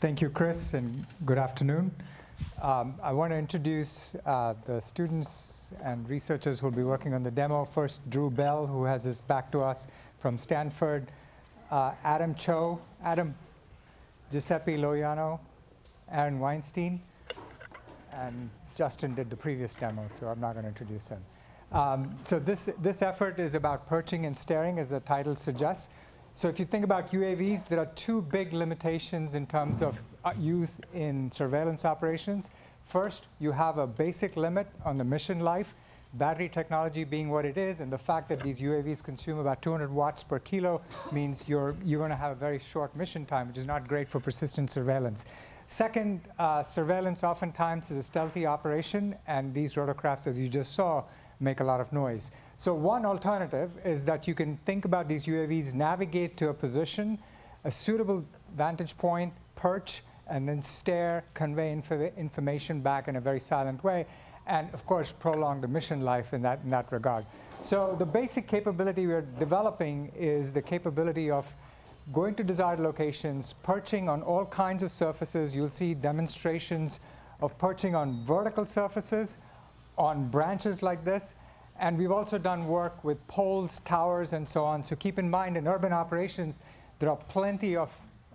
Thank you, Chris, and good afternoon. Um, I want to introduce uh, the students and researchers who will be working on the demo. First, Drew Bell, who has his back to us from Stanford. Uh, Adam Cho, Adam, Giuseppe Loianno, Aaron Weinstein, and Justin did the previous demo, so I'm not going to introduce him. Um, so this, this effort is about perching and staring, as the title suggests. So if you think about UAVs, there are two big limitations in terms of uh, use in surveillance operations. First, you have a basic limit on the mission life, battery technology being what it is, and the fact that these UAVs consume about 200 watts per kilo means you're, you're going to have a very short mission time, which is not great for persistent surveillance. Second, uh, surveillance oftentimes is a stealthy operation, and these rotorcrafts, as you just saw, make a lot of noise. So one alternative is that you can think about these UAVs navigate to a position, a suitable vantage point, perch, and then stare, convey inf information back in a very silent way, and of course prolong the mission life in that, in that regard. So the basic capability we're developing is the capability of going to desired locations, perching on all kinds of surfaces. You'll see demonstrations of perching on vertical surfaces, on branches like this. And we've also done work with poles, towers, and so on. So keep in mind, in urban operations, there are plenty of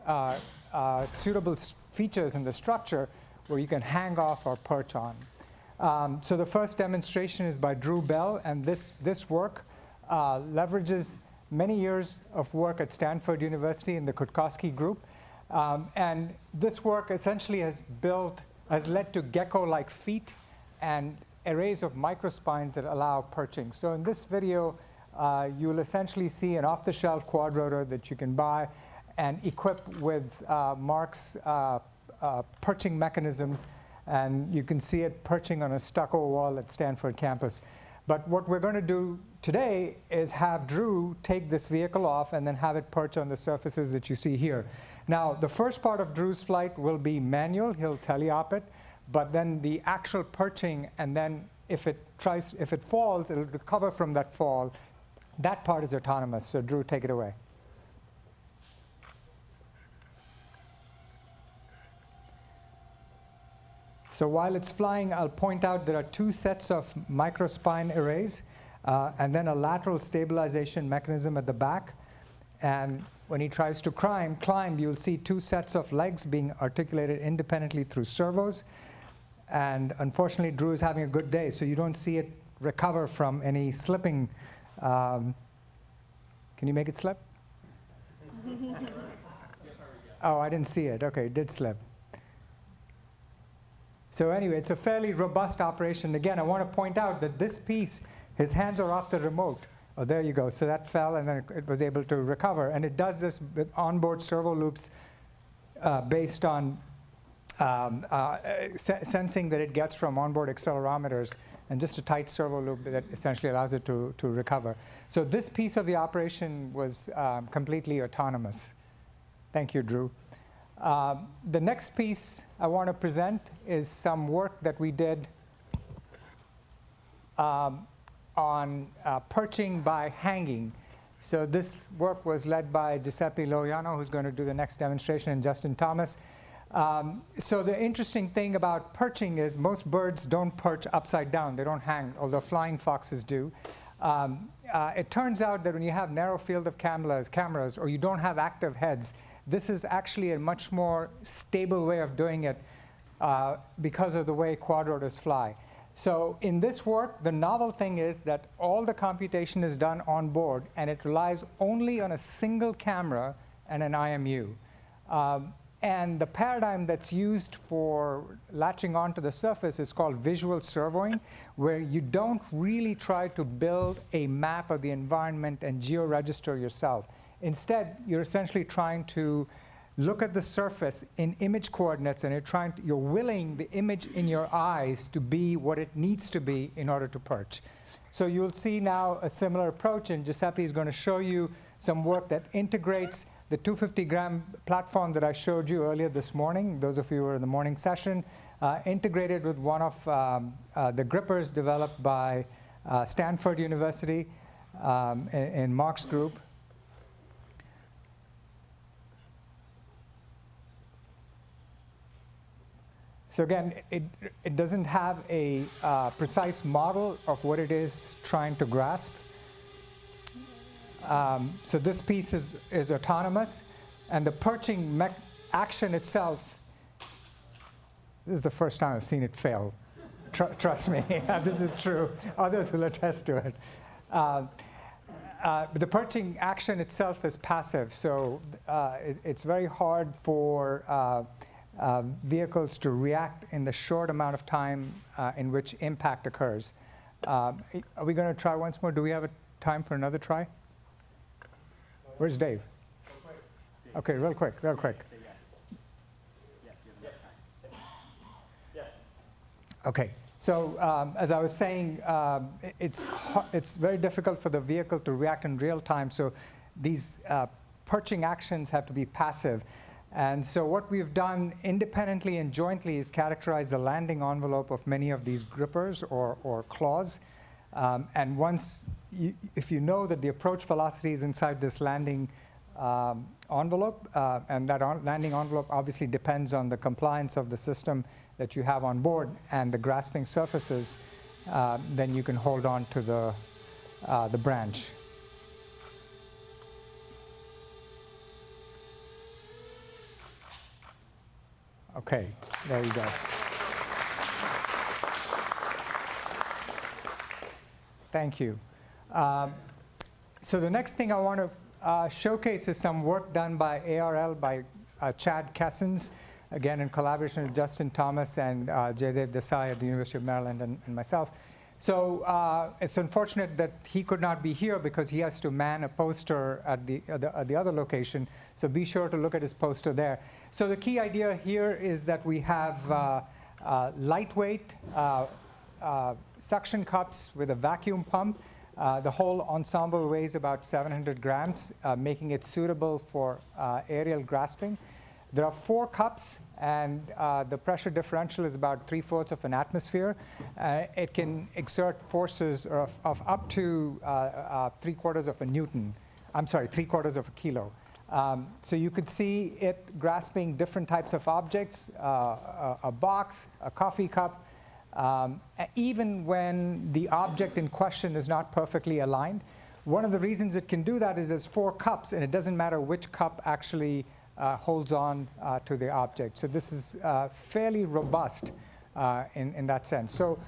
uh, uh, suitable features in the structure where you can hang off or perch on. Um, so the first demonstration is by Drew Bell, and this, this work uh, leverages many years of work at Stanford University in the Cutkosky group. Um, and this work essentially has built, has led to gecko-like feet and arrays of microspines that allow perching. So in this video, uh, you'll essentially see an off-the-shelf quadrotor that you can buy and equip with uh, Mark's uh, uh, perching mechanisms. And you can see it perching on a stucco wall at Stanford campus. But what we're going to do today is have Drew take this vehicle off and then have it perch on the surfaces that you see here. Now, the first part of Drew's flight will be manual. He'll teleop it. But then the actual perching, and then if it tries, if it falls, it'll recover from that fall. That part is autonomous. So Drew, take it away. So while it's flying, I'll point out there are two sets of microspine arrays, uh, and then a lateral stabilization mechanism at the back. And when he tries to climb, climb, you'll see two sets of legs being articulated independently through servos. And unfortunately, Drew is having a good day, so you don't see it recover from any slipping. Um, can you make it slip? oh, I didn't see it. Okay, it did slip. So anyway, it's a fairly robust operation. Again, I want to point out that this piece, his hands are off the remote. Oh, there you go. So that fell, and then it was able to recover. And it does this with onboard servo loops uh, based on um, uh, sensing that it gets from onboard accelerometers and just a tight servo loop that essentially allows it to, to recover. So this piece of the operation was um, completely autonomous. Thank you, Drew. Uh, the next piece I want to present is some work that we did um, on uh, perching by hanging. So this work was led by Giuseppe Loianno, who's going to do the next demonstration, and Justin Thomas. Um, so the interesting thing about perching is most birds don't perch upside down. They don't hang, although flying foxes do. Um, uh, it turns out that when you have narrow field of cameras, cameras or you don't have active heads, this is actually a much more stable way of doing it uh, because of the way quadrotors fly. So in this work, the novel thing is that all the computation is done on board, and it relies only on a single camera and an IMU. Um, and the paradigm that's used for latching onto the surface is called visual servoing, where you don't really try to build a map of the environment and geo-register yourself. Instead, you're essentially trying to look at the surface in image coordinates and you're trying to, you're willing the image in your eyes to be what it needs to be in order to perch. So you'll see now a similar approach and Giuseppe is going to show you some work that integrates the 250 gram platform that I showed you earlier this morning, those of you who were in the morning session, uh, integrated with one of um, uh, the grippers developed by uh, Stanford University um, in, in Mark's group. So again, it, it doesn't have a uh, precise model of what it is trying to grasp. Um, so this piece is, is autonomous, and the perching action itself, this is the first time I've seen it fail. Tr trust me, this is true. Others will attest to it. Uh, uh, the perching action itself is passive, so uh, it, it's very hard for uh, uh, vehicles to react in the short amount of time uh, in which impact occurs. are we going to try once more? Do we have a time for another try? Where's Dave? Okay, real quick, real quick. Okay, so um, as I was saying, um, it's, it's very difficult for the vehicle to react in real time, so these uh, perching actions have to be passive. And so what we've done independently and jointly is characterize the landing envelope of many of these grippers or, or claws. Um, and once, you, if you know that the approach velocity is inside this landing um, envelope, uh, and that landing envelope obviously depends on the compliance of the system that you have on board and the grasping surfaces, uh, then you can hold on to the, uh, the branch. Okay, there you go. Thank you. Um, so the next thing I want to uh, showcase is some work done by ARL, by uh, Chad Kessens, again in collaboration with Justin Thomas and uh, Desai at the University of Maryland and, and myself. So uh, it's unfortunate that he could not be here because he has to man a poster at the, at the, at the, other location. So be sure to look at his poster there. So the key idea here is that we have uh, uh, lightweight uh, uh, suction cups with a vacuum pump. Uh, the whole ensemble weighs about 700 grams, making it suitable for aerial grasping. There are four cups, and uh, the pressure differential is about three-fourths of an atmosphere. Uh, it can exert forces of, of up to uh, uh three-quarters of a newton. I'm sorry, three-quarters of a kilo. Um, so you could see it grasping different types of objects, uh, a, a, box, a coffee cup, um, even when the object in question is not perfectly aligned. One of the reasons it can do that is there's four cups, and it doesn't matter which cup actually uh, holds on uh, to the object. So this is uh, fairly robust in, in that sense. So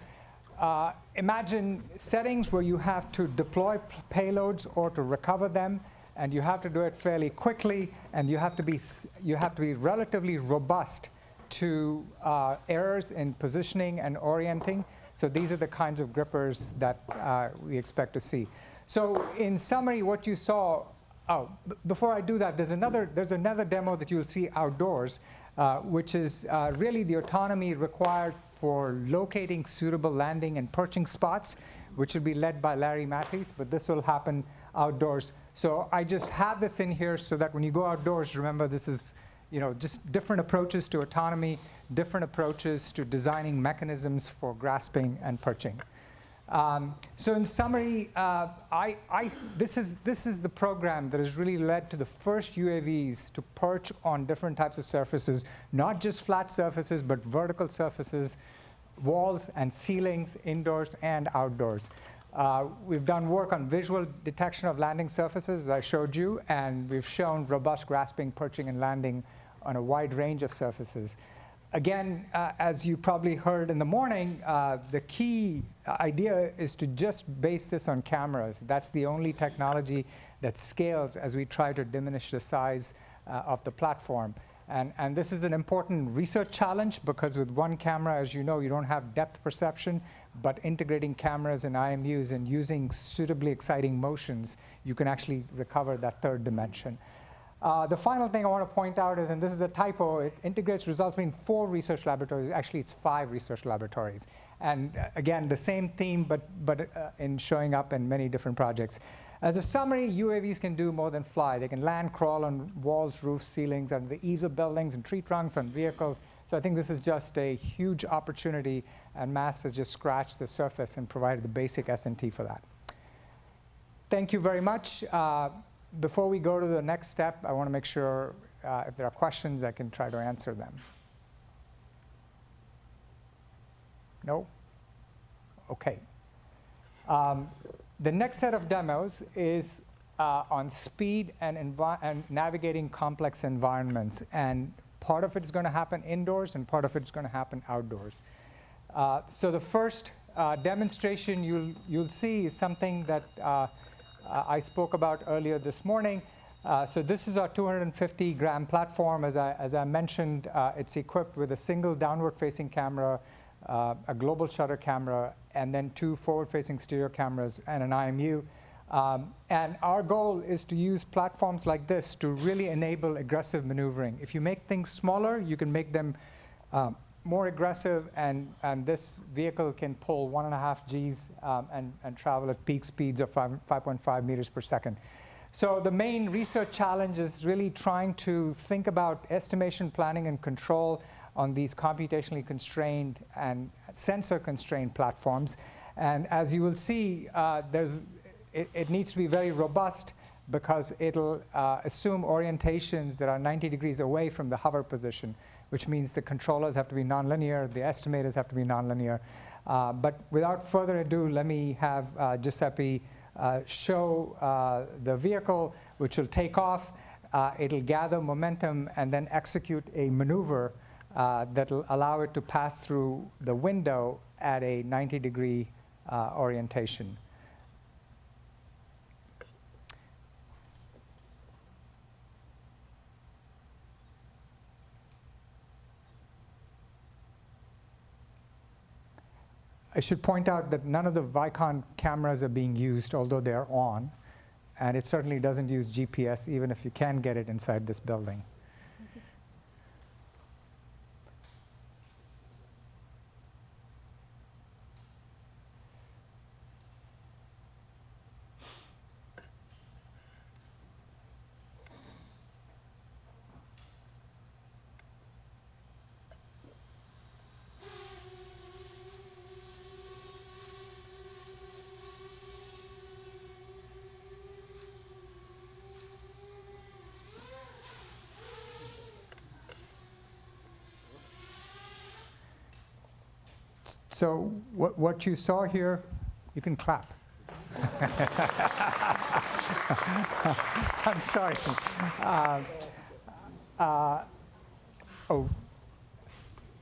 uh, imagine settings where you have to deploy payloads or to recover them, and you have to do it fairly quickly, and you have to be, you have to be relatively robust to uh, errors in positioning and orienting. So these are the kinds of grippers that uh, we expect to see. So in summary, what you saw Oh, before I do that, there's another, there's another demo that you'll see outdoors, uh, which is uh, really the autonomy required for locating suitable landing and perching spots, which will be led by Larry Matthies, but this will happen outdoors. So I just have this in here so that when you go outdoors, remember this is you know, just different approaches to autonomy, different approaches to designing mechanisms for grasping and perching. Um, so in summary, uh, I, I, this, is, this is the program that has really led to the first UAVs to perch on different types of surfaces, not just flat surfaces, but vertical surfaces, walls and ceilings, indoors and outdoors. Uh, we've done work on visual detection of landing surfaces, as I showed you, and we've shown robust grasping, perching, and landing on a wide range of surfaces again, uh, as you probably heard in the morning, uh, the key idea is to just base this on cameras. That's the only technology that scales as we try to diminish the size uh, of the platform. And, and this is an important research challenge because with one camera, as you know, you don't have depth perception, but integrating cameras and IMUs and using suitably exciting motions, you can actually recover that third dimension. Uh, the final thing I want to point out is, and this is a typo, it integrates results between four research laboratories. Actually, it's five research laboratories. And uh, again, the same theme, but, but uh, in showing up in many different projects. As a summary, UAVs can do more than fly. They can land, crawl on walls, roofs, ceilings, under the eaves of buildings, and tree trunks, on vehicles. So I think this is just a huge opportunity, and MAST has just scratched the surface and provided the basic S&T for that. Thank you very much. Uh, before we go to the next step, I want to make sure uh, if there are questions, I can try to answer them. No? Okay. Um, the next set of demos is uh, on speed and, and, navigating complex environments. And part of it is going to happen indoors, and part of it is going to happen outdoors. Uh, so the first uh, demonstration you'll, you'll see is something that uh, I spoke about earlier this morning. Uh, so this is our 250 gram platform. As I, as I mentioned, uh, it's equipped with a single downward-facing camera, uh, a global shutter camera, and then two forward-facing stereo cameras and an IMU. Um, and our goal is to use platforms like this to really enable aggressive maneuvering. If you make things smaller, you can make them um, more aggressive, and, and this vehicle can pull one and a half Gs um, and, and travel at peak speeds of 5.5 meters per second. So the main research challenge is really trying to think about estimation, planning, and control on these computationally constrained and sensor constrained platforms. And as you will see, uh, there's, it, it, needs to be very robust because it'll uh, assume orientations that are 90 degrees away from the hover position, which means the controllers have to be nonlinear, the estimators have to be nonlinear. Uh, but without further ado, let me have uh, Giuseppe uh, show uh, the vehicle, which will take off. Uh, it'll gather momentum and then execute a maneuver Uh, that will allow it to pass through the window at a 90 degree uh, orientation. I should point out that none of the Vicon cameras are being used, although they're on. And it certainly doesn't use GPS, even if you can get it inside this building. So what, what you saw here, you can clap. I'm sorry. Uh, uh, oh,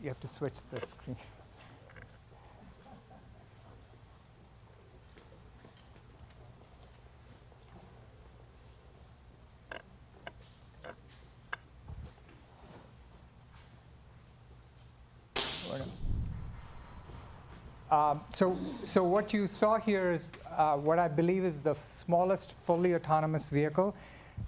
you have to switch the screen. Um, so, so what you saw here is uh, what I believe is the smallest fully autonomous vehicle.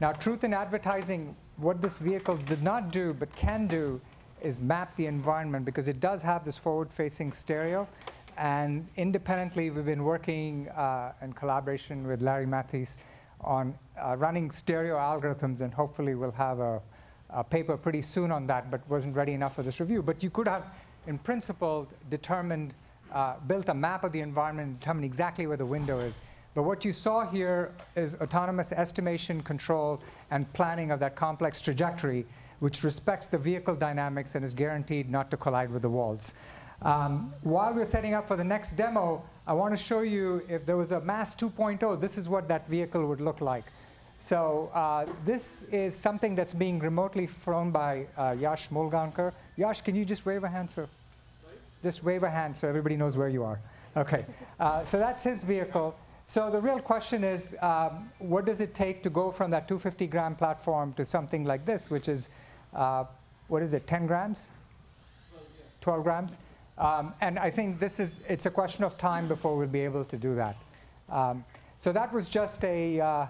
Now, truth in advertising, what this vehicle did not do but can do is map the environment because it does have this forward-facing stereo. And independently, we've been working uh, in collaboration with Larry Matthies on uh, running stereo algorithms, and hopefully we'll have a, a paper pretty soon on that, but wasn't ready enough for this review. But you could have, in principle, determined uh, built a map of the environment and determined exactly where the window is. But what you saw here is autonomous estimation, control, and planning of that complex trajectory, which respects the vehicle dynamics and is guaranteed not to collide with the walls. Um, while we're setting up for the next demo, I want to show you if there was a MAST 2.0, this is what that vehicle would look like. So uh, this is something that's being remotely flown by uh, Yash Mulgaonkar. Yash, can you just wave a hand, sir? Just wave a hand so everybody knows where you are. Okay, uh, so that's his vehicle. So the real question is, um, what does it take to go from that 250 gram platform to something like this, which is, uh, what is it, 10 grams? 12 grams? Um, and I think this is, it's a question of time before we'll be able to do that. Um, so that was just a, uh,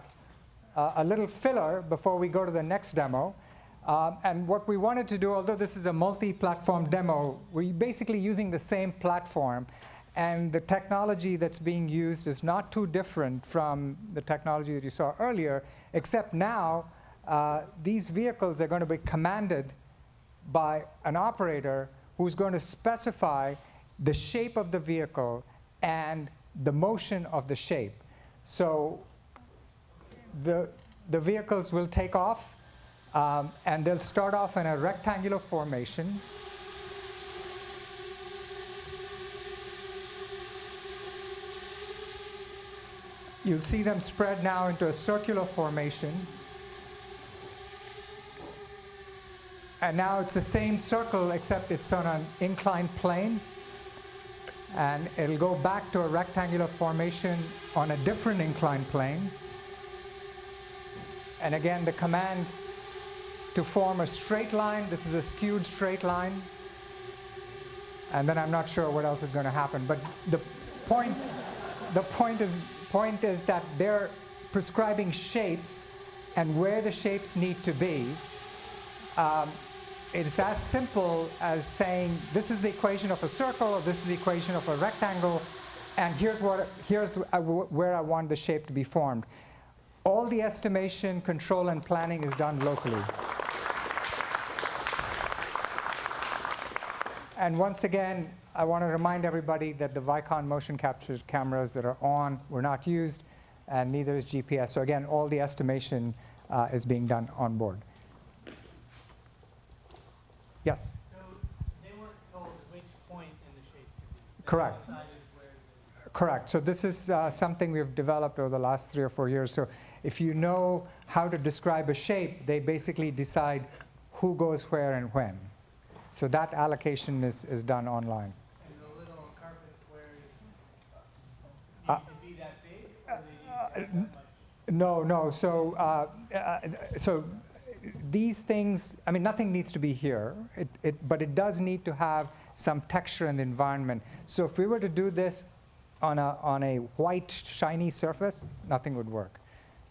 a little filler before we go to the next demo. Um, and what we wanted to do, although this is a multi-platform demo, we're basically using the same platform. And the technology that's being used is not too different from the technology that you saw earlier, except now uh, these vehicles are going to be commanded by an operator who's going to specify the shape of the vehicle and the motion of the shape. So the, the vehicles will take off um, and they'll start off in a rectangular formation. You'll see them spread now into a circular formation. And now it's the same circle except it's on an inclined plane. And it'll go back to a rectangular formation on a different inclined plane. And again, the command to form a straight line, this is a skewed straight line. And then I'm not sure what else is going to happen. But the point, the point is, point is that they're prescribing shapes and where the shapes need to be. Um, it's as simple as saying this is the equation of a circle or this is the equation of a rectangle and here's, what, here's uh, where I want the shape to be formed. All the estimation, control, and planning is done locally. And once again, I want to remind everybody that the Vicon motion capture cameras that are on were not used, and neither is GPS. So again, all the estimation uh, is being done on board. Yes? So they weren't told which point in the shape to be. Correct. decided where the- Correct. So this is uh, something we've developed over the last three or four years. So if you know how to describe a shape, they basically decide who goes where and when. So that allocation is, is done online. And the little carpet squares Uh, to be that big, or they need to be that much? No, no. So, uh, uh, so these things, I mean, nothing needs to be here, it, it, but it does need to have some texture in the environment. So if we were to do this on a, on a white, shiny surface, nothing would work.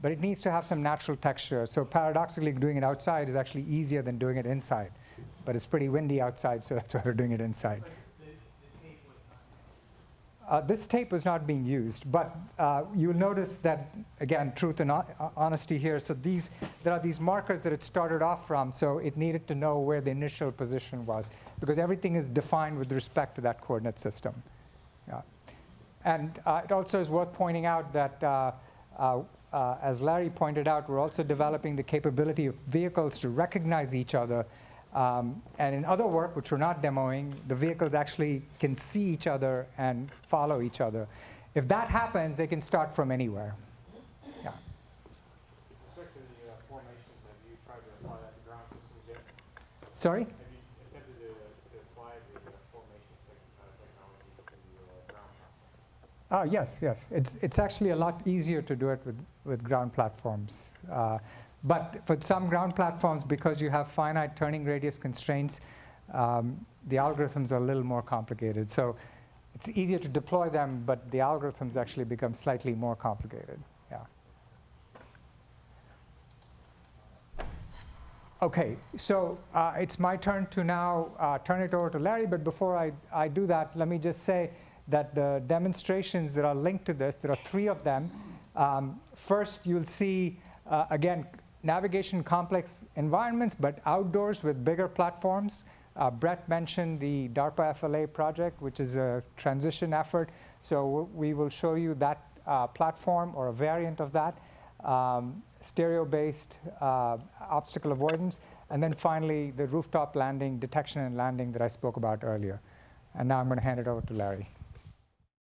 But it needs to have some natural texture. So paradoxically, doing it outside is actually easier than doing it inside. But it's pretty windy outside, so that's why we're doing it inside. But the, the tape was not. Uh, this tape was not being used, but uh, you'll notice that, again, truth and uh, honesty here. So these, there are these markers that it started off from, so it needed to know where the initial position was, because everything is defined with respect to that coordinate system. Yeah. And uh, it also is worth pointing out that, uh, uh, uh, as Larry pointed out, we're also developing the capability of vehicles to recognize each other. Um, and in other work, which we're not demoing, the vehicles actually can see each other and follow each other. If that happens, they can start from anywhere. Yeah. Sorry? Have you attempted to, to apply the formation technology to ground? Ah, yes, yes. It's, it's actually a lot easier to do it with, with ground platforms. Uh, but for some ground platforms, because you have finite turning radius constraints, um, the algorithms are a little more complicated. So it's easier to deploy them, but the algorithms actually become slightly more complicated. Yeah. Okay, so uh, it's my turn to now uh, turn it over to Larry, but before I, I do that, let me just say that the demonstrations that are linked to this, there are three of them. Um, first, you'll see, uh, again, navigation complex environments, but outdoors with bigger platforms. Uh, Brett mentioned the DARPA FLA project, which is a transition effort. So we will show you that uh, platform or a variant of that um, stereo-based uh, obstacle avoidance, and then finally the rooftop landing detection and landing that I spoke about earlier. And now I'm going to hand it over to Larry.